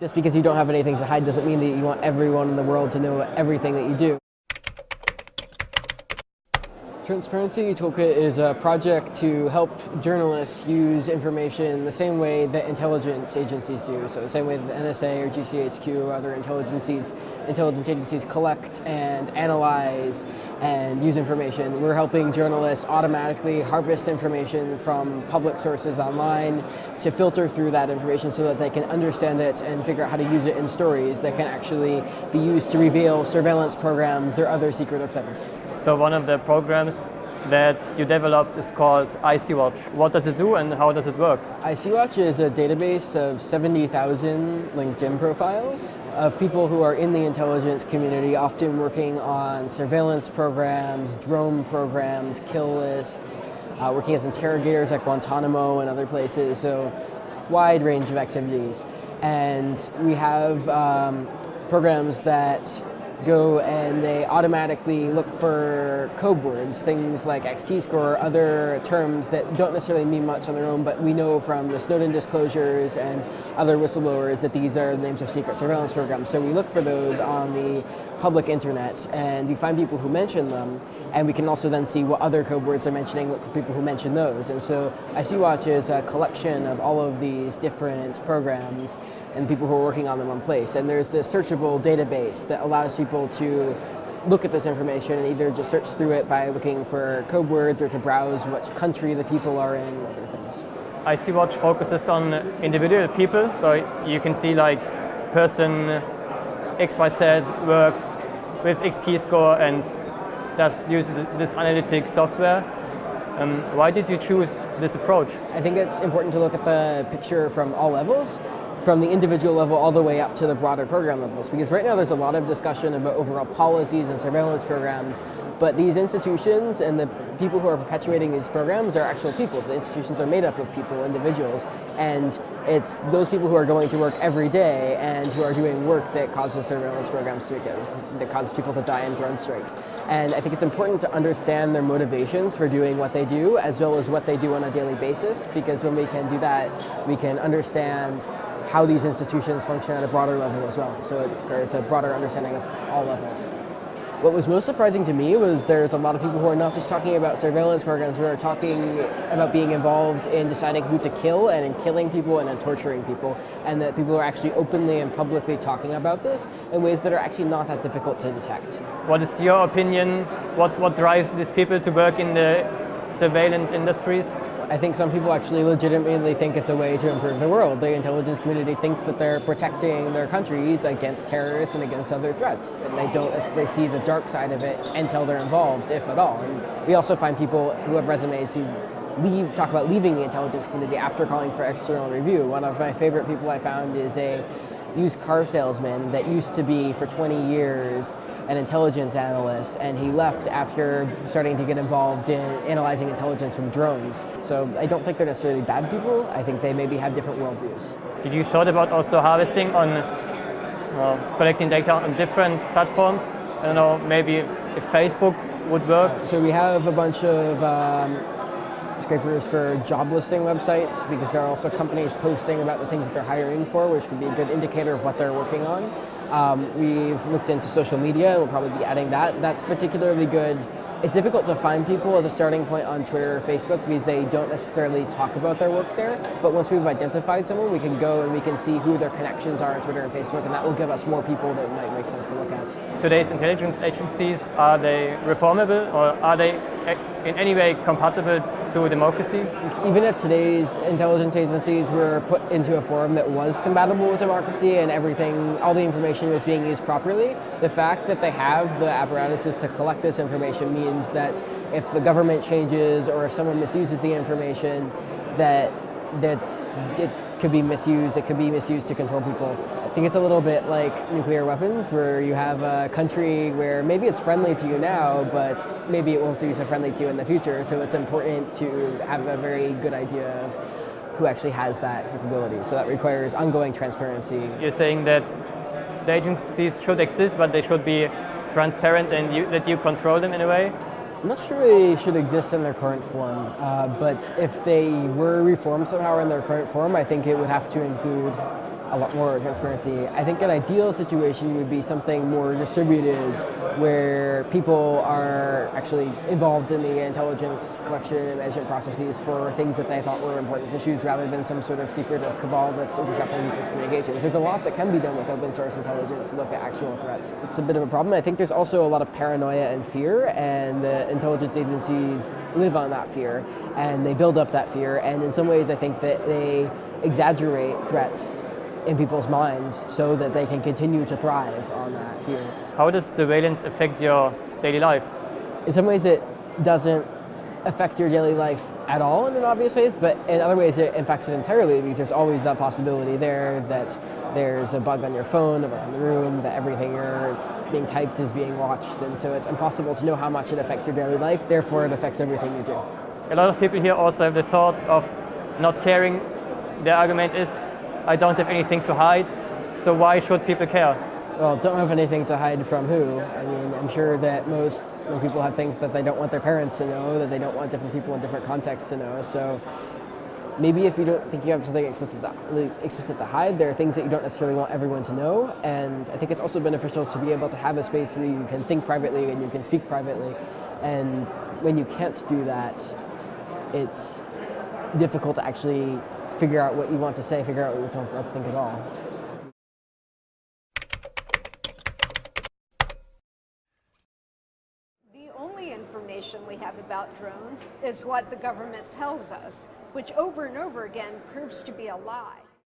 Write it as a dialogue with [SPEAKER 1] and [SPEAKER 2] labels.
[SPEAKER 1] Just because you don't have anything to hide doesn't mean that you want everyone in the world to know everything that you do. Transparency Toolkit is a project to help journalists use information the same way that intelligence agencies do. So the same way the NSA or GCHQ or other intelligence intelligence agencies collect and analyze and use information. We're helping journalists automatically harvest information from public sources online to filter through that information so that they can understand it and figure out how to use it in stories that can actually be used to reveal surveillance programs or other secret things.
[SPEAKER 2] So one of the programs that you developed is called IC-Watch. What does it do and how does it work?
[SPEAKER 1] IC-Watch is a database of 70,000 LinkedIn profiles of people who are in the intelligence community, often working on surveillance programs, drone programs, kill lists, uh, working as interrogators at Guantanamo and other places, so wide range of activities. And we have um, programs that go and they automatically look for code words, things like XKeyscore or other terms that don't necessarily mean much on their own, but we know from the Snowden disclosures and other whistleblowers that these are the names of secret surveillance programs. So we look for those on the public internet and we find people who mention them and we can also then see what other code words they're mentioning, look for people who mention those. And so IC-Watch is a collection of all of these different programs and people who are working on them in place. And there's this searchable database that allows people to look at this information and either just search through it by looking for code words or to browse which country the people are in, other things.
[SPEAKER 2] IC-Watch focuses on individual people, so you can see like person XYZ works with XKeyscore and does use this analytic software. Um, why did you choose this approach?
[SPEAKER 1] I think it's important to look at the picture from all levels from the individual level all the way up to the broader program levels. Because right now there's a lot of discussion about overall policies and surveillance programs, but these institutions and the people who are perpetuating these programs are actual people. The institutions are made up of people, individuals, and it's those people who are going to work every day and who are doing work that causes surveillance programs to get, that causes people to die in drone strikes. And I think it's important to understand their motivations for doing what they do, as well as what they do on a daily basis, because when we can do that, we can understand how these institutions function at a broader level as well. So it, there's a broader understanding of all levels. What was most surprising to me was there's a lot of people who are not just talking about surveillance programs, but are talking about being involved in deciding who to kill and in killing people and in torturing people, and that people are actually openly and publicly talking about this in ways that are actually not that difficult to detect.
[SPEAKER 2] What is your opinion? What, what drives these people to work in the surveillance industries?
[SPEAKER 1] I think some people actually legitimately think it's a way to improve the world. The intelligence community thinks that they're protecting their countries against terrorists and against other threats. And they don't they see the dark side of it until they're involved, if at all. And we also find people who have resumes who leave, talk about leaving the intelligence community after calling for external review. One of my favorite people I found is a used car salesman that used to be for 20 years an intelligence analyst and he left after starting to get involved in analyzing intelligence from drones. So I don't think they're necessarily bad people, I think they maybe have different worldviews.
[SPEAKER 2] Did you thought about also harvesting on uh, collecting data on different platforms? I don't know, maybe if, if Facebook would work?
[SPEAKER 1] So we have a bunch of um, scrapers for job listing websites because there are also companies posting about the things that they're hiring for, which can be a good indicator of what they're working on. Um, we've looked into social media, we'll probably be adding that. That's particularly good it's difficult to find people as a starting point on Twitter or Facebook because they don't necessarily talk about their work there. But once we've identified someone, we can go and we can see who their connections are on Twitter and Facebook, and that will give us more people that might make sense to look at.
[SPEAKER 2] Today's intelligence agencies, are they reformable or are they in any way compatible to democracy?
[SPEAKER 1] Even if today's intelligence agencies were put into a form that was compatible with democracy and everything, all the information was being used properly, the fact that they have the apparatuses to collect this information means means that if the government changes or if someone misuses the information, that that's it could be misused. It could be misused to control people. I think it's a little bit like nuclear weapons, where you have a country where maybe it's friendly to you now, but maybe it won't be so friendly to you in the future. So it's important to have a very good idea of who actually has that capability. So that requires ongoing transparency.
[SPEAKER 2] You're saying that the agencies should exist, but they should be transparent and you, that you control them in a way?
[SPEAKER 1] I'm not sure they should exist in their current form, uh, but if they were reformed somehow in their current form, I think it would have to include a lot more transparency. I think an ideal situation would be something more distributed where people are actually involved in the intelligence collection and management processes for things that they thought were important issues rather than some sort of secretive cabal that's intercepting people's communications. There's a lot that can be done with open source intelligence to look at actual threats. It's a bit of a problem. I think there's also a lot of paranoia and fear and the intelligence agencies live on that fear and they build up that fear and in some ways I think that they exaggerate threats in people's minds so that they can continue to thrive on that fear.
[SPEAKER 2] How does surveillance affect your daily life?
[SPEAKER 1] In some ways it doesn't affect your daily life at all in an obvious ways, but in other ways it affects it entirely because there's always that possibility there that there's a bug on your phone, a bug in the room, that everything you're being typed is being watched, and so it's impossible to know how much it affects your daily life, therefore it affects everything you do.
[SPEAKER 2] A lot of people here also have the thought of not caring. Their argument is, I don't have anything to hide, so why should people care?
[SPEAKER 1] Well, don't have anything to hide from who. I mean, I'm sure that most people have things that they don't want their parents to know, that they don't want different people in different contexts to know. So maybe if you don't think you have something explicit to, explicit to hide, there are things that you don't necessarily want everyone to know. And I think it's also beneficial to be able to have a space where you can think privately and you can speak privately. And when you can't do that, it's difficult to actually figure out what you want to say, figure out what you don't think at all.
[SPEAKER 3] The only information we have about drones is what the government tells us, which over and over again proves to be a lie.